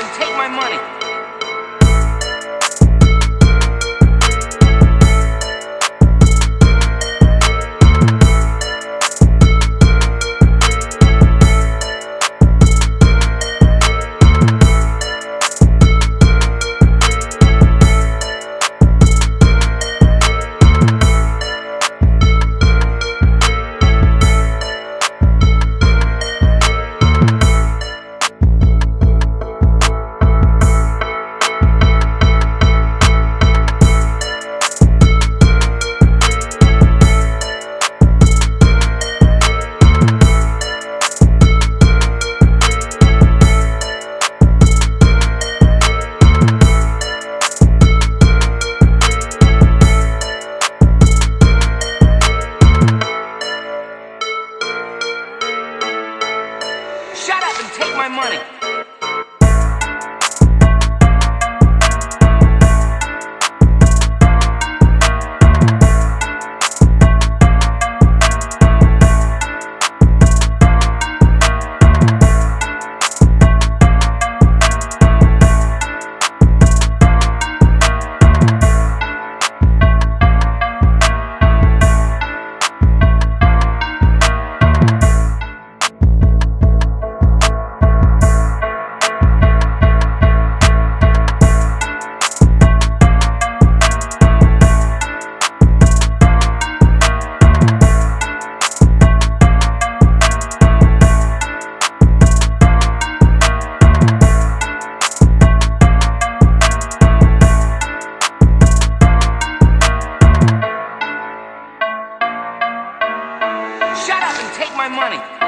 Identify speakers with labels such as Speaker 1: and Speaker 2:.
Speaker 1: and take my money. My money. my money.